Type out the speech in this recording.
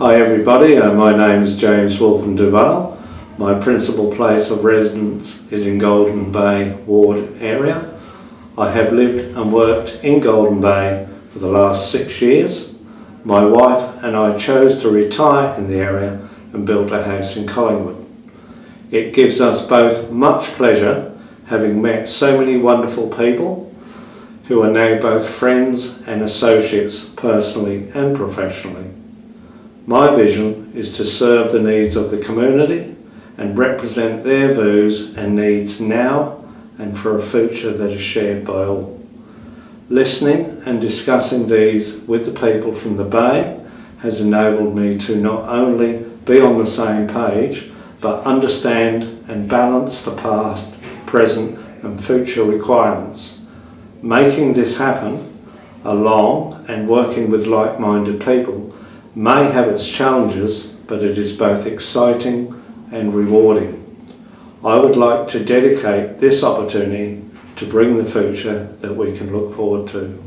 Hi everybody, uh, my name is James Wolfen Duval. My principal place of residence is in Golden Bay ward area. I have lived and worked in Golden Bay for the last six years. My wife and I chose to retire in the area and built a house in Collingwood. It gives us both much pleasure having met so many wonderful people who are now both friends and associates personally and professionally. My vision is to serve the needs of the community and represent their views and needs now and for a future that is shared by all. Listening and discussing these with the people from the Bay has enabled me to not only be on the same page but understand and balance the past, present and future requirements. Making this happen along and working with like-minded people may have its challenges but it is both exciting and rewarding. I would like to dedicate this opportunity to bring the future that we can look forward to.